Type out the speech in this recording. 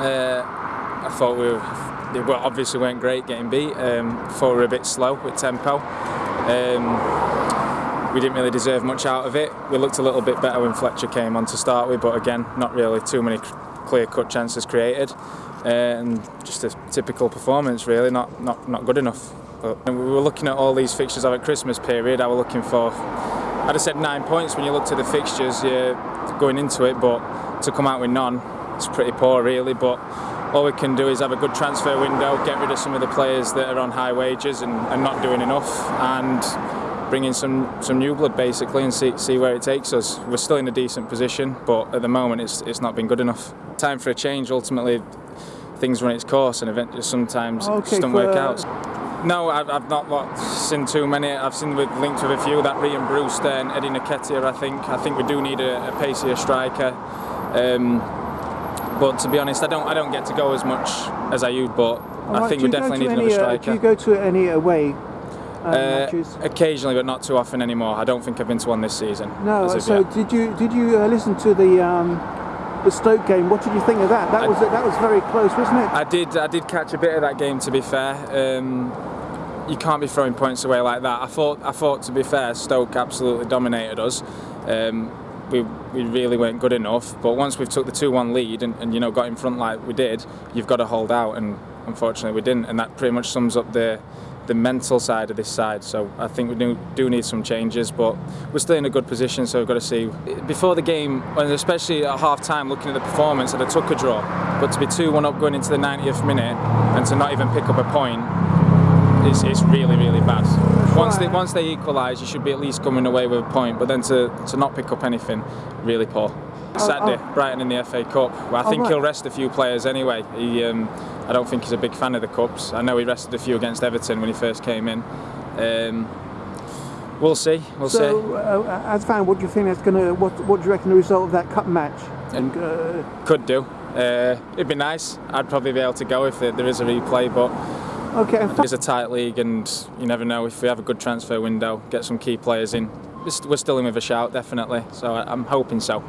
Uh, I thought we were, they obviously weren't great getting beat. Um, thought we were a bit slow with tempo. Um, we didn't really deserve much out of it. We looked a little bit better when Fletcher came on to start with, but again, not really too many clear-cut chances created. Uh, and just a typical performance, really, not not not good enough. But we were looking at all these fixtures over Christmas period. I was looking for, I'd have said nine points when you looked at the fixtures yeah, going into it, but to come out with none, it's pretty poor, really. But all we can do is have a good transfer window, get rid of some of the players that are on high wages and, and not doing enough, and bring in some, some new blood basically and see, see where it takes us. We're still in a decent position, but at the moment it's, it's not been good enough. Time for a change. Ultimately, things run its course, and eventually sometimes okay, it just don't work out. No, I've, I've not seen too many. I've seen with linked with a few that Ryan Brewster and Eddie Nketiah. I think I think we do need a, a pacier striker. Um, but to be honest, I don't I don't get to go as much as I used. But right, I think we definitely need any, another striker. Uh, do you go to any away uh, uh, occasionally, but not too often anymore. I don't think I've been to one this season. No. So yet. did you did you uh, listen to the um, the Stoke game? What did you think of that? That I, was that was very close, wasn't it? I did I did catch a bit of that game. To be fair. Um, you can't be throwing points away like that. I thought, I thought to be fair, Stoke absolutely dominated us. Um, we, we really weren't good enough. But once we've took the 2-1 lead and, and you know got in front like we did, you've got to hold out, and unfortunately we didn't. And that pretty much sums up the the mental side of this side. So I think we do, do need some changes, but we're still in a good position. So we've got to see before the game, and especially at half time, looking at the performance, that I took a draw. But to be 2-1 up going into the 90th minute and to not even pick up a point it's, it's really, really bad. Once they once they equalise, you should be at least coming away with a point. But then to, to not pick up anything, really poor. Saturday, oh, oh. Brighton in the FA Cup. Well, I think oh, right. he'll rest a few players anyway. He, um, I don't think he's a big fan of the cups. I know he rested a few against Everton when he first came in. Um, we'll see. We'll so, see. Uh, as fan, what do you think that's going to? What What do you reckon the result of that cup match? And, uh, could do. Uh, it'd be nice. I'd probably be able to go if there is a replay, but Okay. It's a tight league, and you never know if we have a good transfer window, get some key players in. We're still in with a shout, definitely. So I'm hoping so.